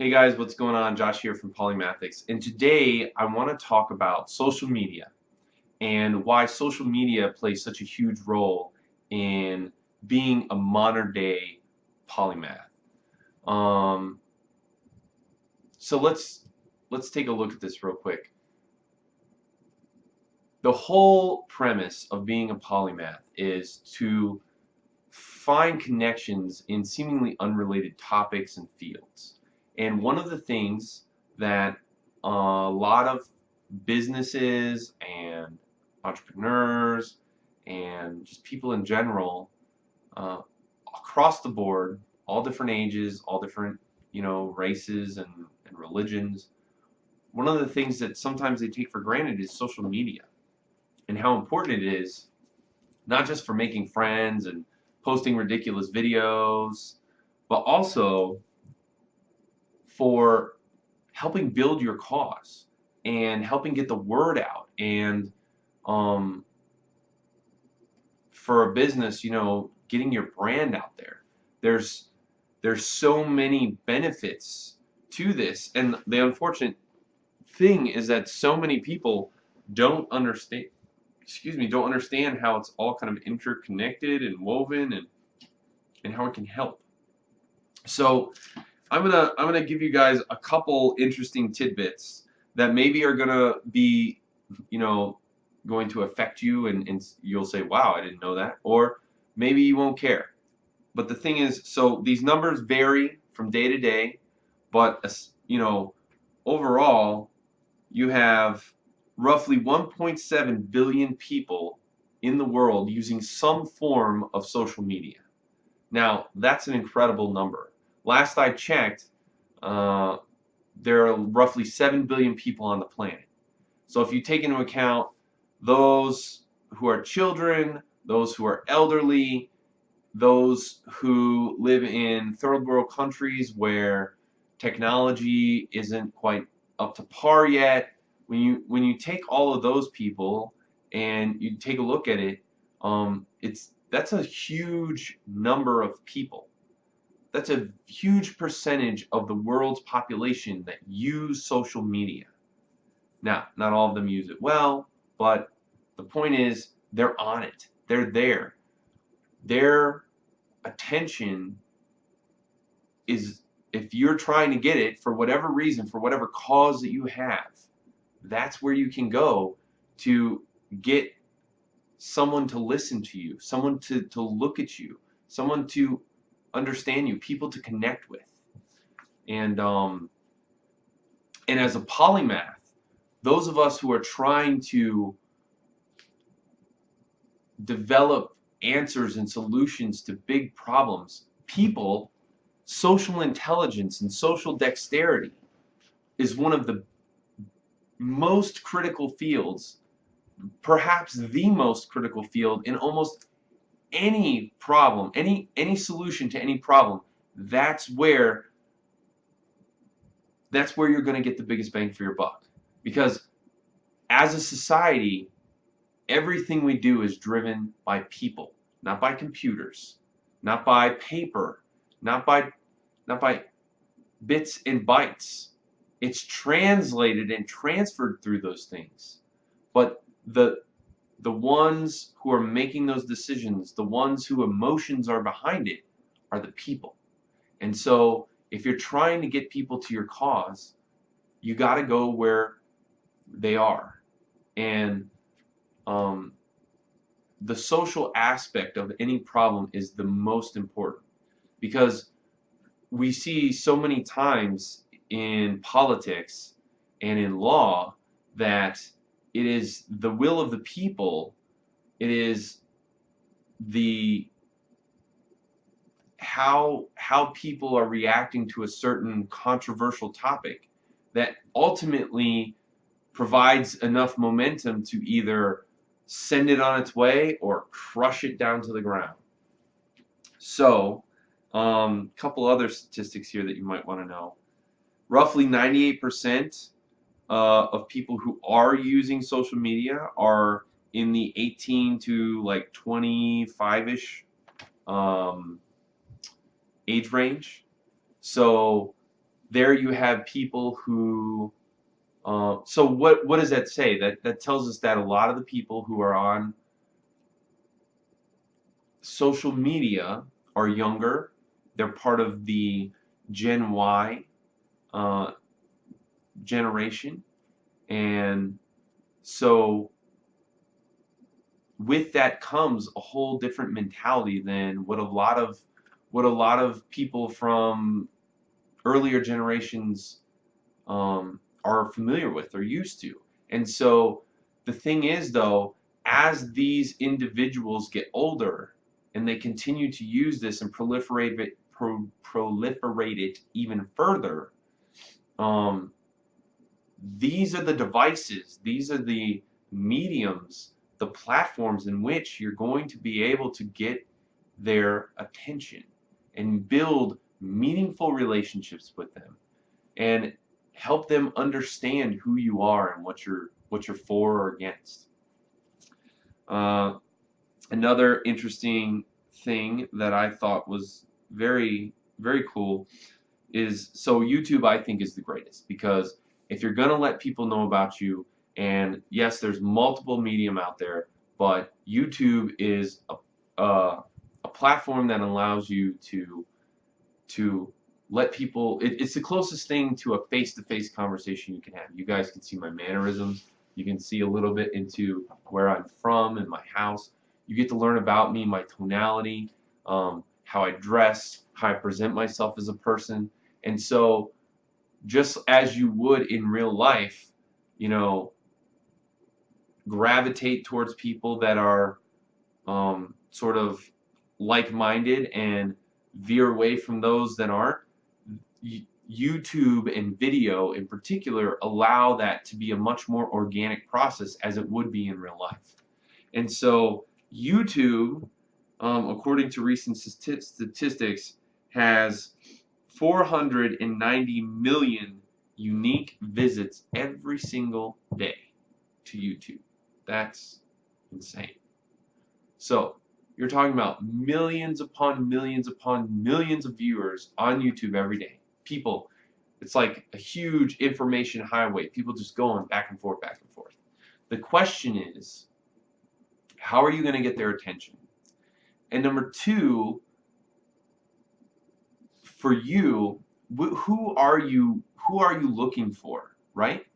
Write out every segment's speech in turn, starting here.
Hey guys, what's going on? Josh here from Polymathics. And today I want to talk about social media and why social media plays such a huge role in being a modern day polymath. Um, so let's let's take a look at this real quick. The whole premise of being a polymath is to find connections in seemingly unrelated topics and fields. And one of the things that a lot of businesses and entrepreneurs and just people in general uh, across the board, all different ages, all different you know races and, and religions, one of the things that sometimes they take for granted is social media and how important it is not just for making friends and posting ridiculous videos, but also for helping build your cause and helping get the word out. And um, for a business you know getting your brand out there. There's there's so many benefits to this. And the unfortunate thing is that so many people don't understand excuse me don't understand how it's all kind of interconnected and woven and and how it can help. So I'm gonna I'm gonna give you guys a couple interesting tidbits that maybe are gonna be you know going to affect you and, and you'll say wow I didn't know that or maybe you won't care. But the thing is so these numbers vary from day to day but you know overall you have roughly 1.7 billion people in the world using some form of social media. Now that's an incredible number last I checked, uh, there are roughly 7 billion people on the planet. So if you take into account those who are children, those who are elderly, those who live in third world countries where technology isn't quite up to par yet, when you when you take all of those people and you take a look at it, um, it's that's a huge number of people that's a huge percentage of the world's population that use social media. Now, not all of them use it well, but the point is they're on it. They're there. Their attention is if you're trying to get it for whatever reason, for whatever cause that you have, that's where you can go to get someone to listen to you, someone to, to look at you, someone to understand you, people to connect with. And um, and as a polymath, those of us who are trying to develop answers and solutions to big problems, people, social intelligence and social dexterity is one of the most critical fields, perhaps the most critical field in almost any problem, any any solution to any problem, that's where that's where you're going to get the biggest bang for your buck. Because as a society, everything we do is driven by people, not by computers, not by paper, not by not by bits and bytes. It's translated and transferred through those things. But the the ones who are making those decisions, the ones who emotions are behind it, are the people. And so if you're trying to get people to your cause, you got to go where they are. And um, the social aspect of any problem is the most important because we see so many times in politics and in law that it is the will of the people. It is the how how people are reacting to a certain controversial topic that ultimately provides enough momentum to either send it on its way or crush it down to the ground. So, a um, couple other statistics here that you might want to know. Roughly 98% uh, of people who are using social media are in the 18 to like 25-ish um, age range. So there you have people who uh, so what what does that say that that tells us that a lot of the people who are on social media are younger they're part of the Gen Y uh, generation and so with that comes a whole different mentality than what a lot of what a lot of people from earlier generations um, are familiar with or used to. And so the thing is though, as these individuals get older and they continue to use this and proliferate it, pro proliferate it even further, um, these are the devices, these are the mediums, the platforms in which you're going to be able to get their attention and build meaningful relationships with them and help them understand who you are and what you're what you're for or against. Uh, another interesting thing that I thought was very very cool is so YouTube I think is the greatest because if you're gonna let people know about you and yes there's multiple medium out there but YouTube is a, a, a platform that allows you to to let people it, it's the closest thing to a face-to-face -face conversation you can have. You guys can see my mannerisms. You can see a little bit into where I'm from and my house. You get to learn about me my tonality um, how I dress how I present myself as a person. And so just as you would in real life you know gravitate towards people that are um, sort of like-minded and veer away from those that aren't. YouTube and video in particular allow that to be a much more organic process as it would be in real life. And so YouTube, um, according to recent statistics, has 490 million unique visits every single day to YouTube. That's insane. So you're talking about millions upon millions upon millions of viewers on YouTube every day. People, it's like a huge information highway. People just going back and forth, back and forth. The question is, how are you going to get their attention? And number two, for you, who are you? Who are you looking for? Right?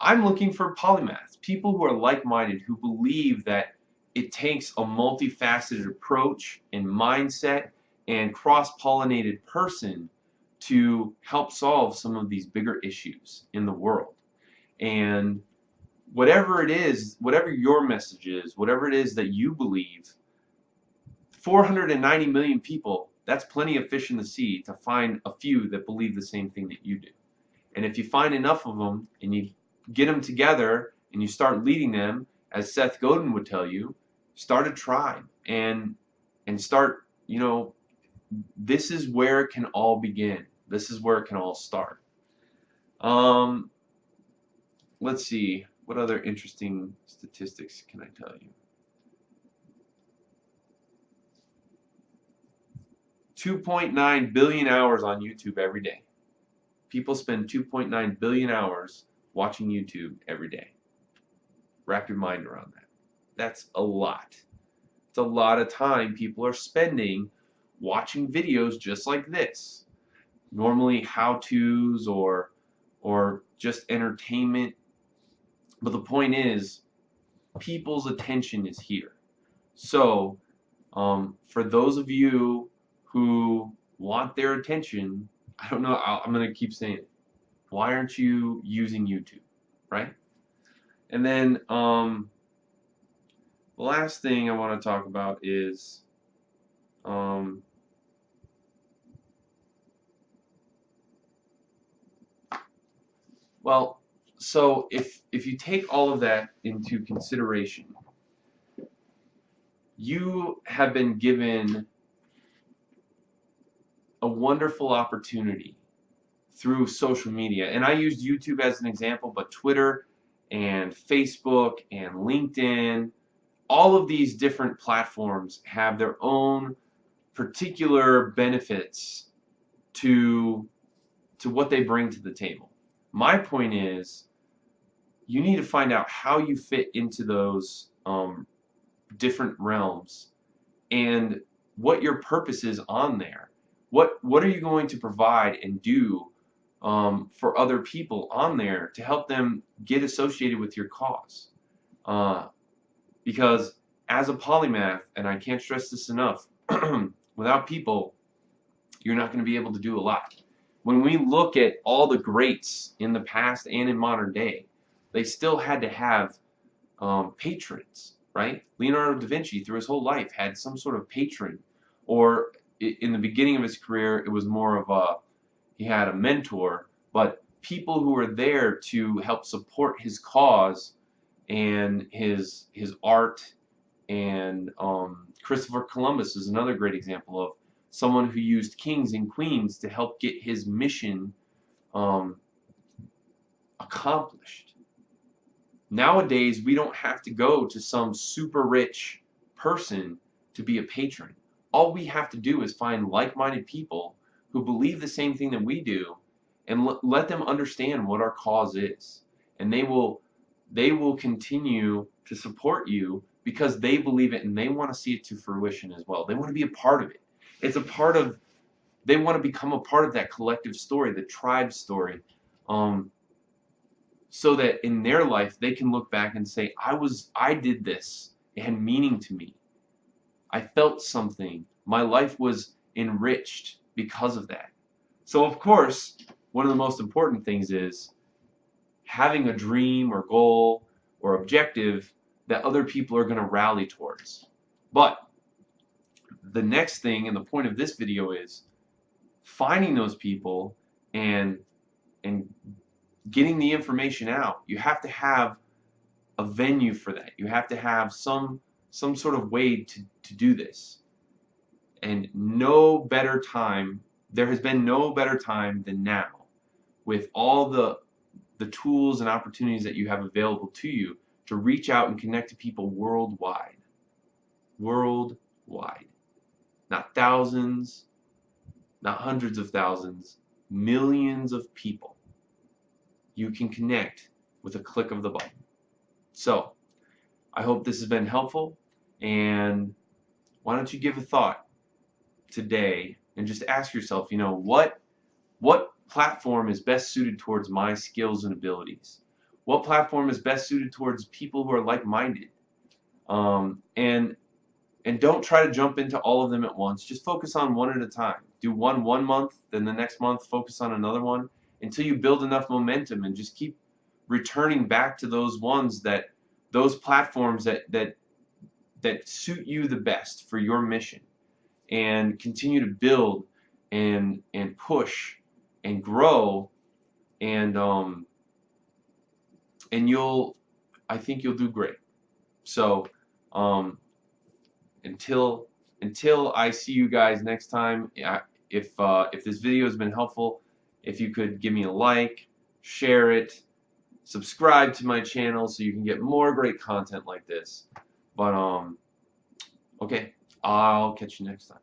I'm looking for polymaths, people who are like-minded, who believe that it takes a multifaceted approach and mindset and cross-pollinated person to help solve some of these bigger issues in the world. And whatever it is, whatever your message is, whatever it is that you believe, 490 million people, that's plenty of fish in the sea to find a few that believe the same thing that you do. And if you find enough of them and you get them together and you start leading them, as Seth Godin would tell you, start a tribe and and start you know this is where it can all begin. This is where it can all start. Um let's see. What other interesting statistics can I tell you 2.9 billion hours on YouTube every day people spend 2.9 billion hours watching YouTube every day wrap your mind around that that's a lot. It's a lot of time people are spending watching videos just like this. Normally how-tos or or just entertainment. But the point is people's attention is here. So um, for those of you who want their attention, I don't know, i am going to keep saying it. Why aren't you using YouTube, right? And then um, the last thing I want to talk about is um, well so if if you take all of that into consideration you have been given a wonderful opportunity through social media and I used YouTube as an example but Twitter and Facebook and LinkedIn all of these different platforms have their own particular benefits to to what they bring to the table. My point is, you need to find out how you fit into those um, different realms and what your purpose is on there. What what are you going to provide and do um, for other people on there to help them get associated with your cause? Uh, because as a polymath, and I can't stress this enough, without people, you're not going to be able to do a lot. When we look at all the greats in the past and in modern day, they still had to have um, patrons, right? Leonardo da Vinci, through his whole life, had some sort of patron. Or in the beginning of his career, it was more of a, he had a mentor, but people who were there to help support his cause and his his art and um, Christopher Columbus is another great example of someone who used kings and queens to help get his mission um, accomplished. Nowadays, we don't have to go to some super rich person to be a patron. All we have to do is find like-minded people who believe the same thing that we do and let them understand what our cause is. And they will they will continue to support you because they believe it and they want to see it to fruition as well. They want to be a part of it. It's a part of, they want to become a part of that collective story, the tribe story, um, so that in their life they can look back and say, I was, I did this. It had meaning to me. I felt something. My life was enriched because of that. So of course, one of the most important things is having a dream or goal or objective that other people are going to rally towards. But the next thing and the point of this video is finding those people and and getting the information out. You have to have a venue for that. You have to have some some sort of way to, to do this. And no better time, there has been no better time than now with all the the tools and opportunities that you have available to you to reach out and connect to people worldwide. Worldwide. Not thousands, not hundreds of thousands, millions of people. You can connect with a click of the button. So, I hope this has been helpful and why don't you give a thought today and just ask yourself, you know, what what platform is best suited towards my skills and abilities? what platform is best suited towards people who are like-minded? Um, and and don't try to jump into all of them at once. Just focus on one at a time. Do one one month then the next month focus on another one until you build enough momentum and just keep returning back to those ones that those platforms that that that suit you the best for your mission and continue to build and and push and grow and um, and you'll I think you'll do great. So um, until until I see you guys next time if uh, if this video has been helpful if you could give me a like share it subscribe to my channel so you can get more great content like this. But um okay I'll catch you next time